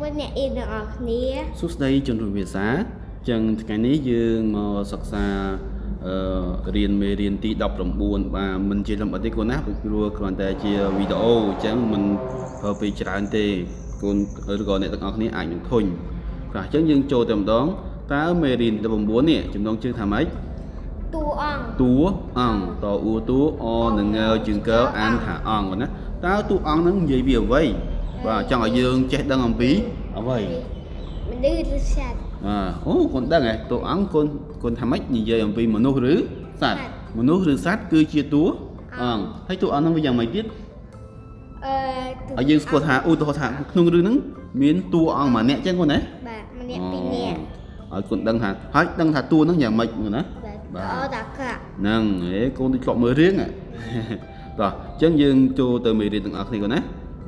មួយអ្នកអ៊ីនទាំងអស់គ្នាសួស្តីជនរួមភាសាចឹងថ្ងៃនេះយើងមកសិក្សាអឺរៀនមេរៀនទី19បាទមិនជាលំអិតទេកូនណាព្រោះគ្រាន់តែជាវីដេអូអញ្ចឹងមិនប្រើពេលច្រើនទេកូនឬក៏អ្នកទាំងអស់គ្នាអាចនឹងធុញបាទអញ្ចឹងយើងចូលតែម្ដងតើមេរៀនទី19នេះចំណងជើងថាម៉េចតួអង្គតួអង្គតអ៊ូតួអនឹងងើជើងកើអានថាអង្គណាតើតួអង្គហ្នឹងនិយាយពីអ្វី បាទចង់ឲ្យយើងចេះដឹងអំពីអ្វីមនុស្សឬសត្វបាទអូកូនដឹងហ៎តួអង្គកូនកូនថាម៉េចនិយាយអំពីមនុស្សឬសត្វសត្វមនុស្សឬសត្វគឺជាតួអង្គហើយតួអង្គហ្នឹងវាយ៉ាងម៉េចទៀតអឺតួឲ្យយើងស្គាល់ថាឧទាហរណ៍ថាក្នុងរឿងហ្នឹងមានតួអង្គម្នាក់ចឹងកូនណាបាទម្នាក់ពីរនាក់អូឲ្យកូនដឹងថាហើយដឹងថាតួហ្នឹងយ៉ាងម៉េចកូនណាបាទបាទអូតាកាហ្នឹងហេកូនដូចធ្លាប់មើលរឿងហ៎តោះអញ្ចឹងយើងចូលទៅមេរៀនទាំងអស់គ្នាកូនណា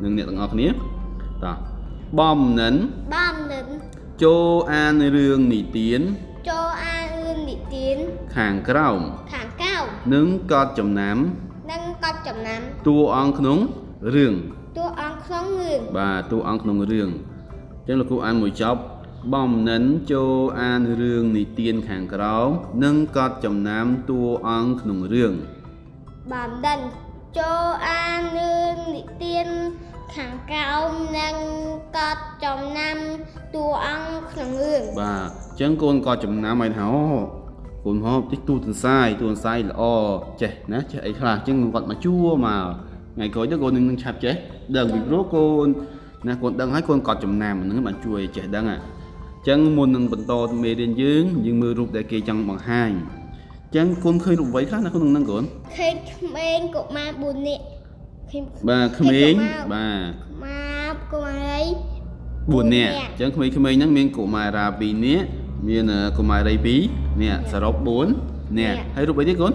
នឹងអ្នកទាំងអស់គ្នា តោះបំនិនបំនិនចូលអានរឿងនិទានចូលអានរឿងនិទានខាងក្រោមខាងកៅនិងកត់ចំណាំនិងកត់ចំណាំតួអង្គក្នុងរឿងតួអង្គក្នុងរឿងបាទតួអង្គក្នុងរឿងអញ្ចឹងលោកគ្រូអានមួយចប់បំនិនចូលអានរឿងនិទានខាងក្រោមនិងកត់ចំណាំតួអង្គក្នុងរឿងបំដិនចូលអានរឿងនិទាន ខាងកៅនិងកត់ចំណាំតួអង្គក្នុងរឿងបាទអញ្ចឹងកូនកត់ចំណាំឲ្យថាអូកូនហូបតិចទូទន្សាយទូទន្សាយល្អចេះណាចេះអីខ្លះអញ្ចឹងគាត់មកជួមកថ្ងៃក្រោយទៅកូននឹងឆាប់ចេះដឹងពីព្រោះកូនណាកូនដឹងហើយកូនកត់ចំណាំហ្នឹងបានជួយឲ្យចេះដឹងអាអញ្ចឹងមុននឹងបន្តមេរៀនយើងយើងមើលរូបដែលគេចង់បង្ហាញអញ្ចឹងកូនឃើញរូបអ្វីខ្លះនៅក្នុងហ្នឹងកូនឃើញក្មេងកុមារ4នាក់ ឃើញបាទក្មេងបាទកុមារកុមារី4នាក់អញ្ចឹងក្មេងៗហ្នឹងមានកុមារា2នាក់មានកុមារី2នាក់សរុប4នាក់ហើយរូបអីទៀតកូន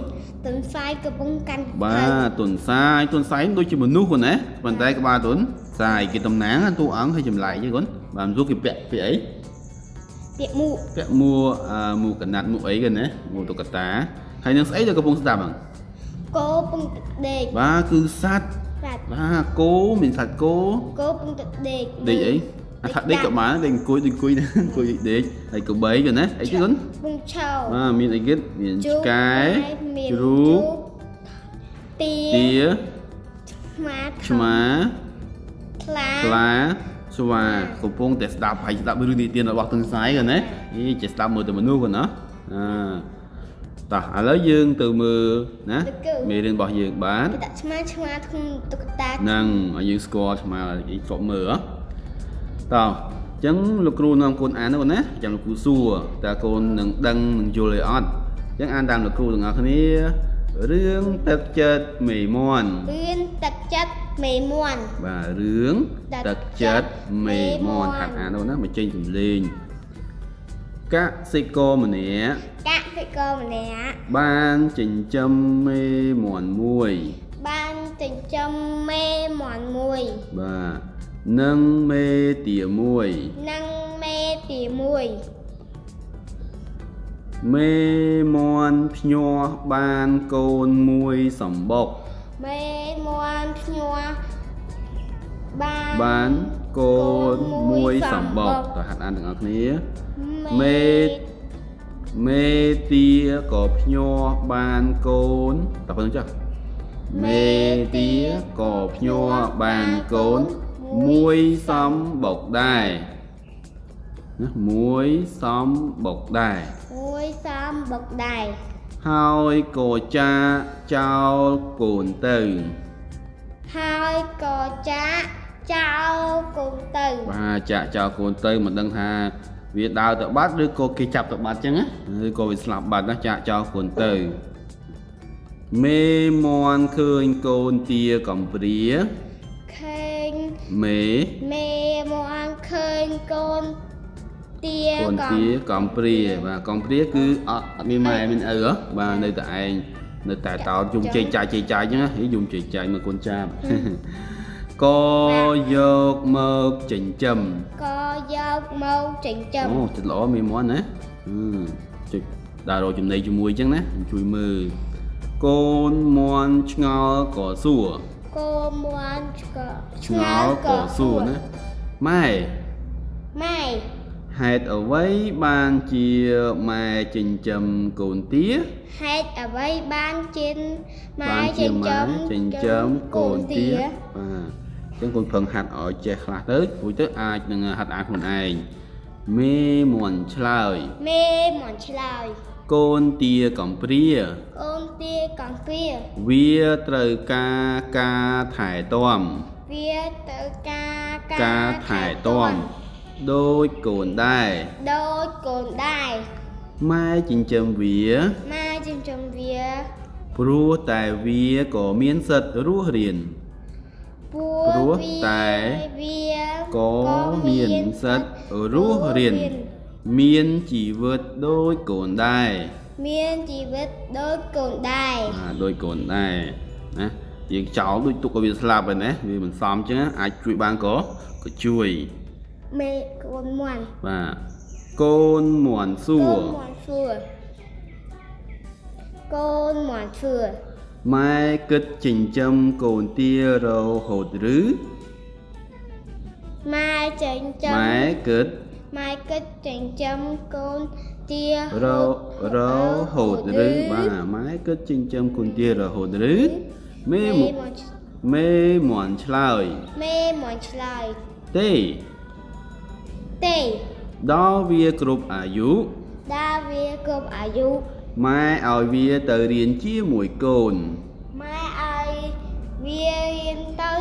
ទន្សាយកំពុងកាន់បាទទុនសាយទុនសាយដូចជាមនុស្សគាត់ណាប៉ុន្តែក្បាលទុនសាយគេតំណាងតួអង្គឲ្យចម្លែកទេគាត់បាទមិនយល់គេពាក់ពាក់អីពាក្យមុខពាក់មួអឺមួកណាត់មួអីគាត់ណាមួតុក្កតាហើយនឹងស្អីទៅកំពុងស្ដាប់ហ្នឹងគោពងទឹកដេកបាទគឺសត្វ បាទបាទគោមានសត្វគោគោពងទឹកដេកដេកអីអាថាដេកក៏បានដេកអង្គុយដេកអង្គុយណាអង្គុយដេកហើយកបីគាត់ណាអីទៀតគាត់ពងឆោបាទមានអីទៀតមានជូឆ្កែមានជ្រូកទាទាឆ្មាឆ្មាខ្លាខ្លាស្វាកំពុងតែស្ដាប់ហើយស្ដាប់រឿងនិទានរបស់ទន្សាយគាត់ណាអីចេះស្ដាប់មើលតែមនុស្សគាត់ណាអឺ តោះឥឡូវយើងទៅមើលណាមេរៀនរបស់យើងបានគេដាក់ឆ្មាឆ្មាក្នុងតុក្កតានឹងឲ្យយើងស្គាល់ឆ្មាអីធ្លាប់មើលហ៎តោះអញ្ចឹងលោកគ្រូនាំកូនអានទៅគាត់ណាចាំលោកគ្រូសួរតើកូននឹងដឹងនឹងយល់អីអត់អញ្ចឹងអានតាមលោកគ្រូទាំងអស់គ្នារឿងទឹកចិត្តមេមន់រឿងទឹកចិត្តមេមន់បាទរឿងទឹកចិត្តមេមន់ហាត់អានទៅណាមកចេញសំលេង កសិករម្នាក់កសិករម្នាក់បានចិញ្ចឹមមេមន់មួយ បានចិញ្ចឹមមេមន់មួយបាទនិងមេទាមួយនិងមេទីមួយមេមន់ភ្ញាស់បានកូនមួយសម្បុកមេមន់ភ្ញាស់បានបានកូនមួយសម្បុកតើហាត់អានទាំងអស់គ្នា មេមេទាក៏ភ្ញាស់បានកូនតើប៉ុណ្្នឹងចាស់មេទាក៏ភ្ញាស់បានកូនមួយសំបុកដែរណាមួយសំបុកដែរមួយសំបុកដែរហើយក៏ចាចោលកូនទៅ ហើយក៏ចាក់ចោលកូនទៅបាទចាក់ចោលកូនទៅមិនដឹងថា វាដើរទៅបាត់ឬក៏គេចាប់ទៅបាត់ចឹងណាឬក៏វាស្លាប់បាត់ណាចាក់ចោលកូនទៅមេមន់ឃើញកូនទាកំព្រាឃើញមេមេមកឃើញកូនទាកូនទាកំព្រាបាទកំព្រាគឺអត់អត់មានម៉ែមានឪហ៎បាទនៅតែឯងនៅតែតោតយំជ័យចាយជ័យចាយចឹងណាហីយំជ័យចាយមកកូនចាប់ក៏យកមកចិញ្ចឹមក៏ យកមកចិញ្ចឹមអូចិត្តល្អមានមន់ណាអឺចុចដើររកចំណីជាមួយអញ្ចឹងណាជួយមើលកូនមន់ឆ្ងល់ក៏សួរគោមន់ឆ្កឆ្ងល់ក៏សួរណាម៉ែម៉ែហេតុអ្វីបានជាម៉ែចិញ្ចឹមកូនទាហេតុអ្វីបានចិនម៉ែបានជាចិញ្ចឹម៉ែមចិញ្ចឹមកូនទាបាទ អញ្ចឹងកូនប្រឹងហាត់ឲ្យចេះខ្លះទៅព្រោះទៅអាចនឹងហាត់អានខ្លួនឯងមេមន់ឆ្លើយមេមិនឆ្លើយកូនទាកំព្រាអូនទាកំពីវាត្រូវការការថែទាំវាទៅការការថែទាំដូចកូនដែរដូចកូនដែរម៉ែចិញ្ចឹមវាម៉ែចិញ្ចឹមវា ព្រោះតែវាក៏មានសិទ្ធិរស់រៀន ព្រោព្រោះះតែវាក៏មានសិទ្ធិរស់រៀនមានជីវិតដូចកូនដែរមានជីវិតដូចកូនដែរបាទដូចកូនដែរណាយើងចោលដូចទុកឲ្យវាស្លាប់ហើយណាវាមិនសមអញ្ចឹងណាអាចជួយបានក៏ក៏ជួយមេកូនមន់បាទកូនមន់សួកូរនមន់សួរកូនមន់សួរ ម៉ែគិតចិញ្ចឹមកូនទារហូតឬម៉ែចិញ្ចឹមម៉ែគិតម៉ែគិតចិញ្ចឹមកូនទាររហូតឬបាទម៉ែគិតចិញ្ចឹមកូនទារហូតឬមេមេមមន់មេមន់ឆ្លើយមេមន់ឆ្លើយទេទេដល់វាគ្រប់អាយុដាវាគ្រប់អាយុ ម៉ែឲ្យវាទៅរៀនជាមួយកូនម៉ែឲ្យវារៀនទៅ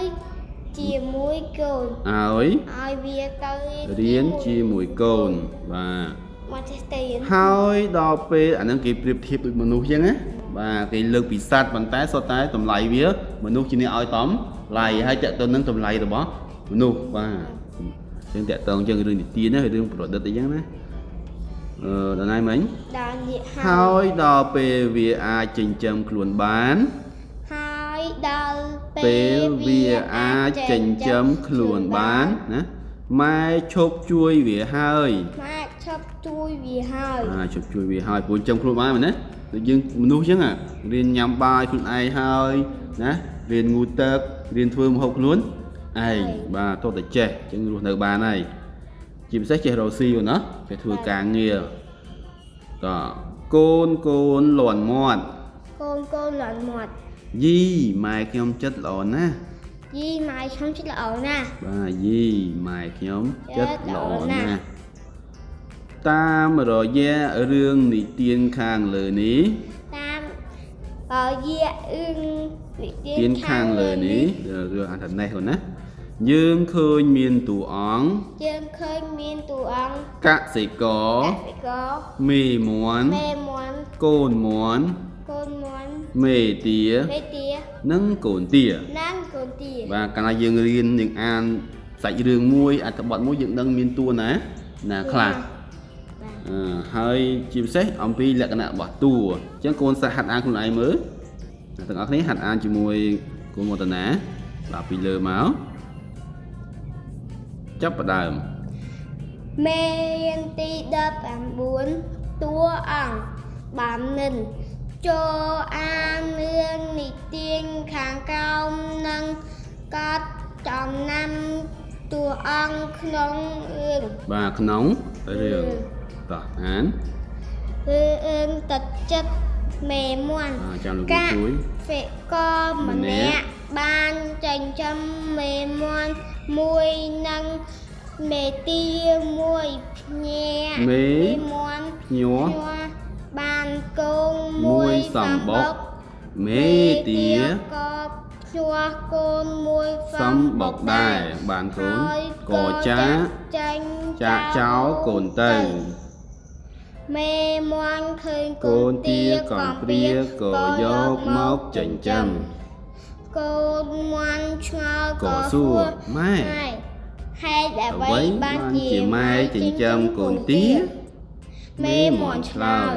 ជាមួយកូនឲ្យឲ្យវាទៅរៀនជាមួយកូនបាទមកចេះទៅរៀនហើយដល់ពេលអាហ្នឹងគេប្រៀបធៀបដូចមនុស្សអញ្ចឹងណាបាទគេលើកពីសត្វប៉ុន្តែសុទ្ធតែតម្លៃវា មនុស្សជាអ្នកឲ្យតំឡៃហើយតើទៅនឹងតម្លៃរបស់មនុស្សបាទអញ្ចឹងតើតើអញ្ចឹងរឿងនីតិណារឿងប្រឌិតអីចឹងណាអឺ ដល់ណាមិញដល់និយាយហើយដល់ពេលវាអាចចិញ្ចឹមខ្លួនបានហើយដល់ពេលវាអាចចិញ្ចឹមខ្លួនបានណាម៉ែឈប់ជួយវាហើយម៉ែឈប់ជួយវាហើយអាជប់ជួយវាហើយព្រោះចិញ្ចឹមខ្លួនបានមែនណាដូចយើងមនុស្សអញ្ចឹងរៀនញ៉ាំបាយខ្លួនឯងហើយណារៀនងូតទឹករៀនធ្វើម្ហូបខ្លួនឯងបាទតោះតែចេះអញ្ចឹងរស់នៅបានហើយ ជាពិសេសចេះរកស៊ីណាចេះធ្វើការងារតោះកូនកូនលន់មាត់កូនកូនលន់មាត់យីម៉ែខ្ញុំចិត្តល្អណាស់យីម៉ែខ្ញុំចិត្តល្អណាស់បាទយីម៉ែខ្ញុំចិត្តល្អចិត្តល្អណាណាស់ស់តាមរយៈរឿងនិទានខាងលើនេះតាមរយៈអឹងនិទៀនខាងលើនេះរឿងអត្ថនេះហ្នឹងណា យើងឃើញមានតួអង្គយើងឃើញមានតួអង្គកសិករកសិករមេមន់មេមន់កូនមន់កូនមន់មេទាមេទានិងកូនទានិងកូនទាបាទកាលណាយើងរៀនយើងអានសាច់រឿងមួយអត្ថបទមួយយើងដឹងមានតួណាណាខ្លះបាទអឺហើយជាពិសេសអំពីលក្ខណៈរបស់តួអញ្ចឹងកូនសាហាត់អានខ្លួនឯងមើលអ្នកទាំងអស់គ្នាហាត់អានជាមួយកូនមតនាបាទពីលើមក ចាប់ផ្ដើមមេរៀនទី19តួអង្គបាននិនចូលអានរឿងនិទានខាងក្រោមនិងកត់ចំណាំតួអង្គក្នុងរឿងបាទក្នុងរឿងតោះអានរឿងទឹកចិត្តមេមន់បាទចាំលោកគ្រូកាជួយសិកម្នាក់ បានចិញ្ចឹមមេមន់មួយនិងមេទាមួយភ្ញាមេមន់ញ័រញ័របានកូនមួមួយយសំសំបុបុកកមេទាក៏ជួកូនមួយសំបុកដែរបានកូនហើយក៏ចាកចាញ់ចាក់ចោលកូនទៅមេមន់ឃើញកូនទាកំព្រាក៏យកមកចិញ្ចឹម កូនមន់ឆ្ងល់ក៏ក៏សួរម៉ែហេតុអ្វីអ្វីបាបាននជាជាម៉ែចិញ្ចឹមកូនទាមេមន់ឆ្លើយ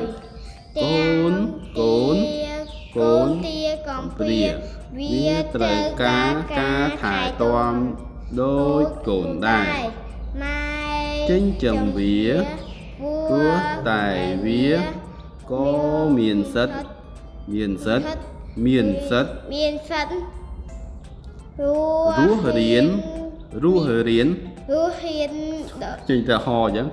កូនកូនកូនទាកំព្រាវាត្រូវការការថែទាំដូចកូនដែរម៉ែចិញ្ចឹមវាព្រោះតែវាក៏មានសិទ្ធិមានសិទ្ធិ មានសិទ្ធិមានសិទ្ធិររស់រៀនរស់រៀនរស់ហ៊ានដចេញតែហអញ្ចឹង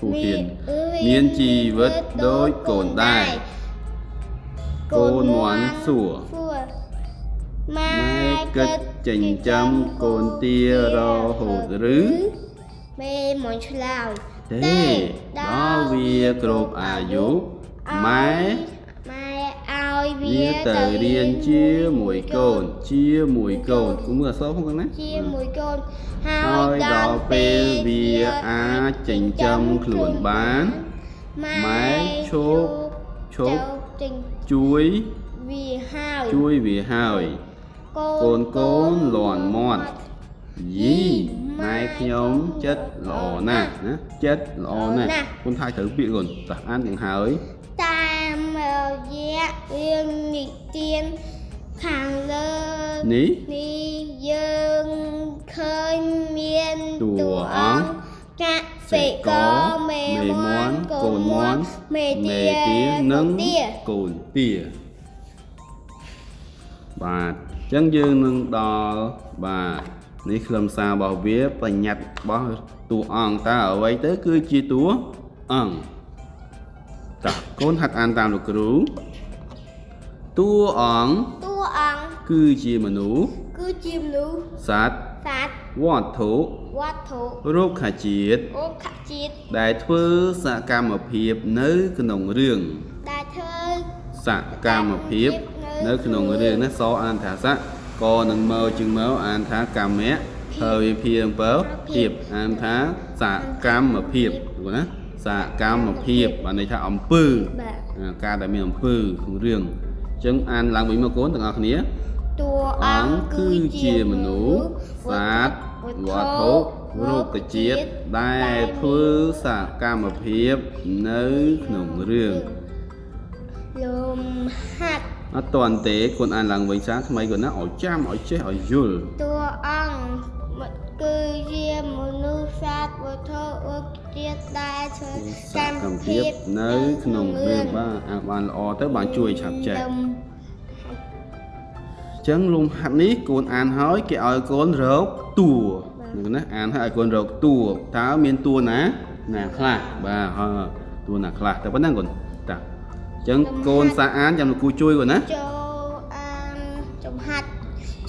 ទូហ៊ានរស់ហ៊មានជីវិតដូចកូនដែរកូនមាន់សួរសួរម៉ែម៉ែគិតចិញ្ចឹមកូនទារហូតឬមេមកឆ្លើយទេដល់វាគ្រប់អាយុម៉ែម៉ែឲ្យ វាវាទៅរៀនជាមួយកូន ជាមួយកូនគូមើលអក្សរផងណាជាមួយកូនហើហើយយដល់ដល់ពេពេលលវាអាចចិញ្ចឹមខ្លួនបានម៉ែឈប់ឈប់ចេញជួយវាហើយជួយវាហើយកូនកូនលន់មាត់យីម៉ែខ្ញុំចិត្តល្អណាស់ណាចិត្តល្អណាស់គុនថាយត្រូវពាក្យកូនតោះអានទាំងហើយតាម រយៈរឿងនិទានខាងលើនេះនេះយើងឃើញមានតួតួអអង្គង្សកសិករមេមាន់កូនមាន់មេទានិងទាកូនទាបាទអញ្ចឹងយើងនឹងដល់បាទនេះខ្លឹមសាររបស់វាបញ្ញត្តិរបស់តួអង្គតើអ្វីទៅគឺជាតួអង្គ តើកូនហាត់អានតាមលោកគ្រូតួអង្គតួអង្គគឺជាមនុស្សគឺជាមនុស្សសត្វសត្វវត្ថុវត្ថុរុក្ខជាតិរុក្ខជាតិដែលធ្វើសកម្មភាពនៅក្នុងរឿងដែលធ្វើសកម្មភាពនៅក្នុងរឿងណាសអានថាសៈកនឹងមើជាងមើអានថាកម្មៈហើយវាភៀងបើភាពអានថាសកម្មភាពយល់ណា សកម្មភាពបានន័យថាអំពើបាទអាការដែលមានអំពើក្នុងរឿងអញ្ចឹងអានឡើងវិញមកកូនទាំងអស់គ្នាតួអអង្គង្សគឺជាមនុស្សសត្វវត្ថុរុក្ខជាតិដែលធ្វើសកម្មភាពនៅក្នុងរឿងលំហាត់អត់តន់ទេគុនអានឡើងវិញសាថ្មីគាត់ណាឲ្យចាំឲ្យចេះឲ្យយល់តួអង្គ គឺជាមនុស្សសត្វវត្ថុរុក្ខជាតិដែលធ្វើសកម្មភាពនៅក្នុងរឿងបាទអានបានល្អទៅបានជួយឆាប់ចេះលំអញ្ចឹងលំហាត់នេះកូនអានហើយគេឲ្យកូនរកតួហ្នឹងណាអានហើយឲ្យកូនរកតួតើមានតួណាណាខ្លះបាទហើយតួណាខ្លះតែប៉ុណ្ណឹងកូនតាអញ្ចឹងកូនសាអានចាំលោកគ្រូជួយកូនណាចូលអានចំហាត់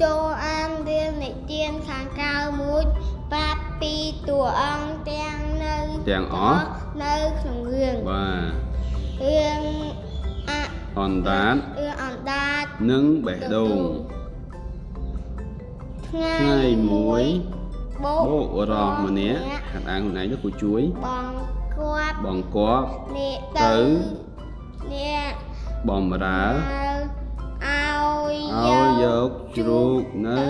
ចូលអានរឿងនិទានខាងក្រៅមួយប្រាប់ពីតួអង្គទាំងនៅទាំងអស់នៅក្នុងរឿងបាទរឿងអអណ្ដាតរឿងអណ្ដាតនិងបេះដូងថ្ងៃថ្ងៃមួយបោបោករស់ម្នាក់ហាត់អានខ្លួនឯងទៅគ្រូជួយបងគាត់បងគាប់នេះទៅទៅនេះបំរើ ឲ្យឲ្យយកជ្រូកនៅ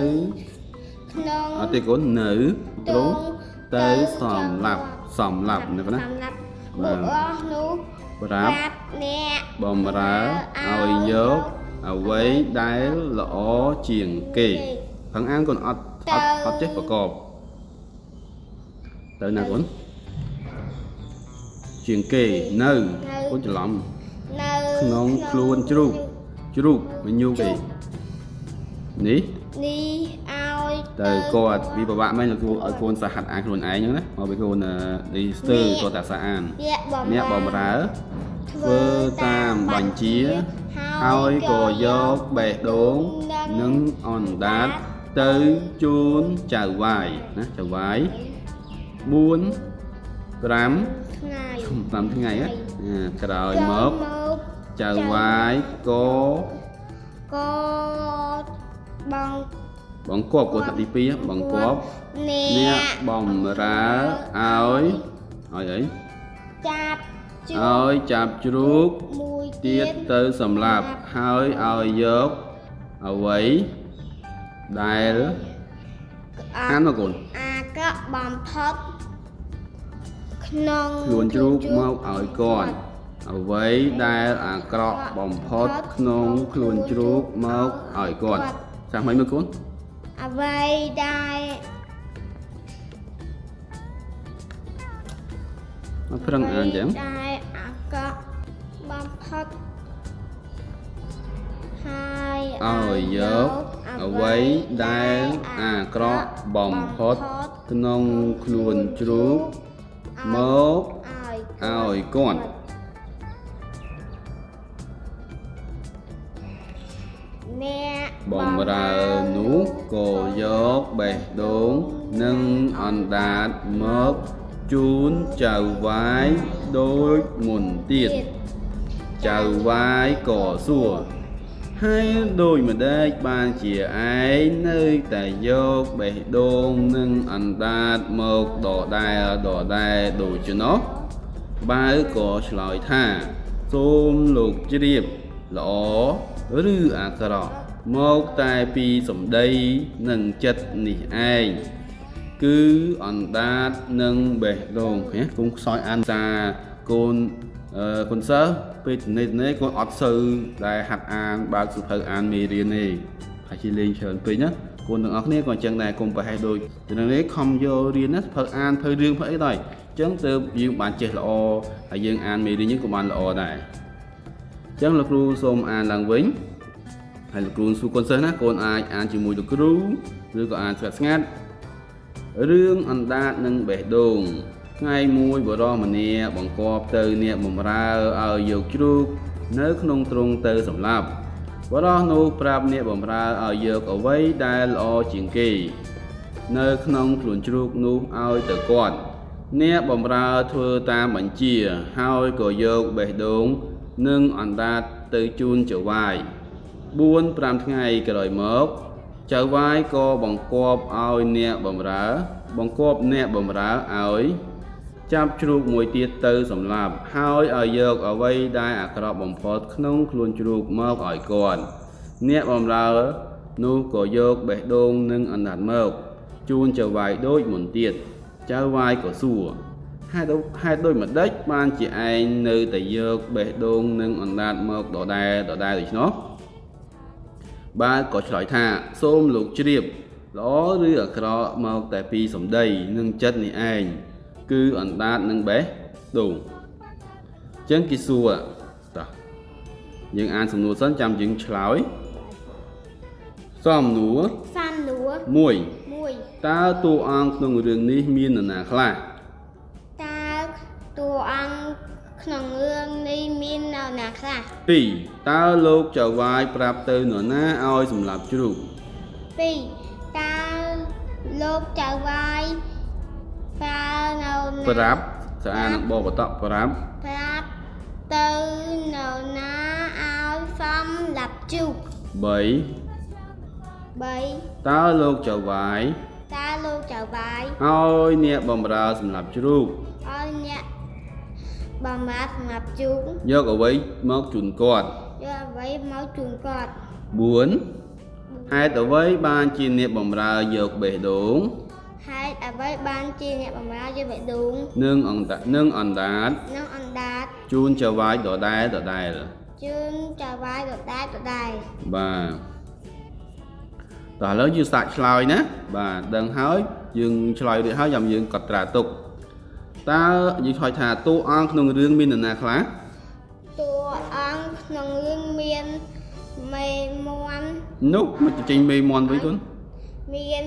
ក្នុងអត់ទេកូននៅទ្រង់ទៅសំឡាប់សំឡាប់ណាកូនណាសំឡាប់បាទបុរសនោះប្រាប់អ្នកបំរើឲ្យយកអ្វីដែលល្អជាងគេផឹងអានកូនអត់អត់អត់ចេះប្រកបទៅណាកូនជាងគេនៅកូនច្រឡំនៅក្នុងខ្លួនជ្រូកជ្រូកមិនញូកទេ នេះនេះឲ្យទៅគាត់វាពិបាកមែនលោកគ្រូឲ្យកូនសហត្ថអានខ្លួនឯងហ្នឹងណាមកពីកូននេះស្ទើរគាត់តែសាអានអ្នកបំអ្នកបំរើធ្វើតាមបញ្ជាហើយក៏យកបេះដូងនិងអណ្ដាតទៅជូនចៅវាយណាចៅវាយ4 5ថ្ងៃ5ថ្ងៃណាអាក្រោយមកមកចៅវាយក៏ក៏ បងបងគប់កូនថាទី2បងគប់អ្នកអ្នកបំរើឲ្យឲ្យអីចាប់ជូឲ្យចាប់ជ្រូកមួយទៀតទៅសម្លាប់ហើយឲ្យយកអ្វីដែលអាអានមកកូនអាក្រក់បំផុតក្នុងខ្លួនជ្រូកមកឲ្យគាត់អ្វីដែលអាក្រក់បំផុតក្នុងខ្លួនជ្រូកមកឲ្យគាត់ ចាស់មិនមើលកូនអ្វីដែលមកប្រឹងអានចឹងដែលអាក្រក់បំផុតហើយឲ្យយកអ្វីដែលអាក្រក់បំផុតក្នុងខ្លួនជ្រូកមកឲ្យឲ្យគាត់ បំរើនោះក៏យកបេះដូងនិងអណ្ដាតមកជូនចៅវាយដូចមុនទៀតចៅវាយក៏សួរហើយដូចម្ដេចបានជាឯងនៅតែយកបេះដូងនិងអណ្ដាតមកដដែលដដែលដូចនោះបាវក៏ឆ្លើយថា សូមលោកជ្រាបល្អឬអាក្រក់ មកតែពីសម្ដីនិងចិត្តនេះឯងគឺអណ្ដាតនិងបេះដូងហ៎គុំខ្សោយអានសាកូនអឺកូនសិស្សពេលទំនេរទំនេរកូនអត់សូវដែលហាត់អានបើកសៀវភៅអានមេរៀនទេហើយជាលេងច្រើនពេកណាកូនទាំងអស់គ្នាក៏អញ្ចឹងដែរកុំប្រហែសដូចទំនេរខំយករៀនណាសៀវភៅអានភៅរឿងភៅអីដែរអញ្ចឹងទៅយើងបានចេះល្អហើយយើងអានមេរៀនយើងក៏បានល្អដែរអញ្ចឹងលោកគ្រូសូមអានឡើងវិញ ហើយលោកគ្រូសួរកូនសិស្សណាកូនអាចអានជាមួយលោកគ្រូឬក៏អានស្ងាត់ស្ងាត់រឿងអណ្ដាតនិងបេះដូងថ្ងៃមួយបរោះម្នាក់បង្គាប់ទៅអ្នកបំរើឲ្យយកជ្រូកនៅក្នុងទ្រុងទៅសម្លាប់បរោះនោះប្រាប់អ្នកបំរើឲ្យយកអ្វីដែលល្អជាងគេ នៅក្នុងខ្លួនជ្រូកនោះឲ្យទៅគាត់អ្នកបំរើធ្វើតាមបញ្ជា ហើយក៏យកបេះដូង និងអណ្ដាតទៅជូនចៅវាយ 4 5ថ្ងៃក្រោយមកចៅវាយក៏បង្គាប់ឲ្យអ្នកបំរើ បង្គាប់អ្នកបំរើឲ្យចាប់ជ្រូកមួយទៀតទៅសម្លាប់ហើយឲ្យយកអ្វីដែលអាក្រក់បំផុតក្នុងខ្លួនជ្រូកមកឲ្យគាត់អ្នកបំរើនោះក៏យកបេះដូងនិងអណ្ដាតមកជូនចៅវាយដូចមុនទៀតចៅវាយក៏សួរហេតុហេតុដូចម្ដេចបានជាឯងនៅតែយកបេះដូងនិងអណ្ដាតមកដដែលដដែលដូច្នោះ បាទក៏ឆ្លើយថាសូមលោកជ្រាបល្អឬអាក្រក់មកតែពីសម្ដីនិងចិត្តនេះឯងគឺអណ្ដាតនិងបេះដូងអញ្ចឹងគេសួរតោះយើងអានសំណួរសិនចាំយើងឆ្លើយសំណួរសានលួរ1មួយតើតួអង្គក្នុងរឿងនេះមាននរណាខ្លះ ក្នុងរឿងនេះមាននរណាខ្លះ2តើលោកចៅវាយប្រាប់ទៅនរណាឲ្យសម្លាប់ជ្រូក2តើលោកចៅវាយប្រើនៅណាប្រាប់ស្អានឹងបបតប្រាប់ប្រាប់ទៅនៅណាឲ្យសំឡាប់ជូក3 3តើលោកចៅវាយតើលោកចៅវាយឲ្យអ្នកបំរើសម្រាប់ជ្រូកឲ្យអ្នក បំរើសម្រាប់ជូកយកអ្វីមកជូនគាត់យកអ្វីមកជូនគាត់4ហេតុអ្វីបានជាអ្នកបំរើយកបេះដូងហេតុអ្វីបានជាអ្នកបំរើយកបេះដូងនិងអង្តានិងអណ្ដាតនិងអណ្ដាតជូនចៅវាយដដែលដដែលជូនចៅវាយដដែលដដែលបាទតោះឥឡូវយើងសាកឆ្លើយណាបាទដឹងហើយយើងឆ្លើយរួចហើយចាំយើងកត់ត្រាទុក តើយើងឆ្លើយថាតួអង្គក្នុងរឿងមាននរណាខ្លះតួអង្គក្នុងរឿងមានមេមន់នោះមកចេញមេមន់វិញគុនមាន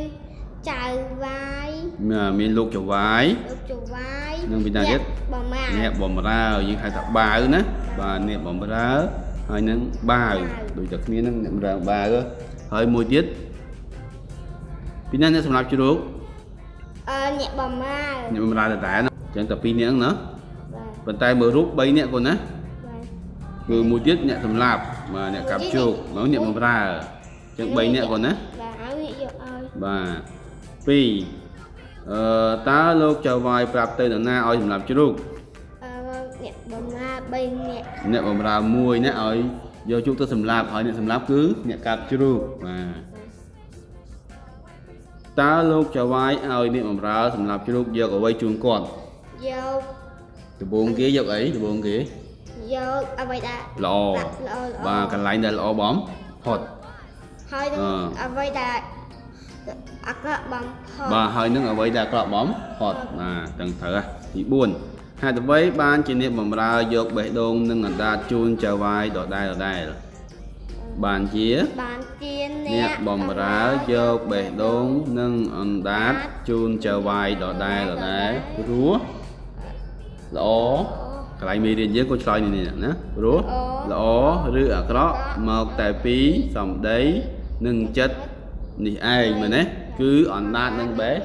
ចៅវាយមានលោកចៅវាយលោកចៅវាយនិងពីណាទៀតបំរើអ្នកបំរើយើងហៅថាបាវណាបាទអ្នកបំរើហើយនឹងបាវដូចតែគ្នានឹងអ្នកបំរើបាវហើយមួយទៀតពីណាអ្នកសម្រាប់ជ្រូកអឺអ្នកបំរើអ្នកបំរើតតែណាអញ្ចឹងតែពីរនាក់ហ្នឹងណាបាទប៉ុន្តែមើលរូប3នាក់គាត់ណាបាទគឺមួយទៀតអ្នកសម្លាប់បាទអ្នកកាប់ជោគមកអ្នកបំរើអញ្ចឹង3នាក់គាត់ណាបាទឲ្យអ្នកយកឲ្យបាទ2អឺតើលោកចៅវាយប្រាប់ទៅនរណាឲ្យសម្រាប់ជ្រូកអឺអ្នកបំរើ3នាក់អ្នកបំរើមួយអ្នកឲ្យយកជោគទៅសម្លាប់ហើយអ្នកសម្លាប់គឺអ្នកកាប់ជ្រូកបាទតើលោកចៅវាយឲ្យអ្នកបំរើសម្លាប់ជ្រូកយកអ្វីជូនគាត់ យកដំបូងគេយកអីដំបូងគេយកអ្វីដែលល្អដាក់ល្អល្អបាទកន្លែងដែលល្អបំផុតហើយនឹងអឺអ្វីដែលអក្រក់បំផុតបាទហើយនឹងអ្វីដែលអាក្រក់បំផុតបាទទាំងត្រូវហ่ะទី4ហេតុអ្វីបានជាអ្នកបំរើយកបេះដូងនិងអណ្ដាតជូនចៅវាយដដែលដដែលបានជាបានជានអ្នកបំរើយកបេះដូងនិងអណ្ដាតជូនចៅវាយដដែលដដែលព្រោះ ល្អកន្លែងមេរៀនយើងក៏ឆ្លើយនេះនេះណាព្រោះល្អឬអាក្រក់មកតែពីសម្ដីនិងចិត្តនេះឯងមែនទេគឺអណ្ដាតនិងបេះ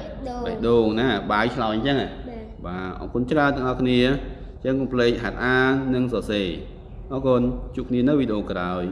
បេះដូងណាបាយឆ្លើយអញ្ចឹងហ៎បាទបាទអរគុណច្រើនទាំងអស់គ្នាអញ្ចឹងកុំភ្លេចហាត់អាននិងសរសេរអរគុណជួបគ្នានៅវីដេអូក្រោយ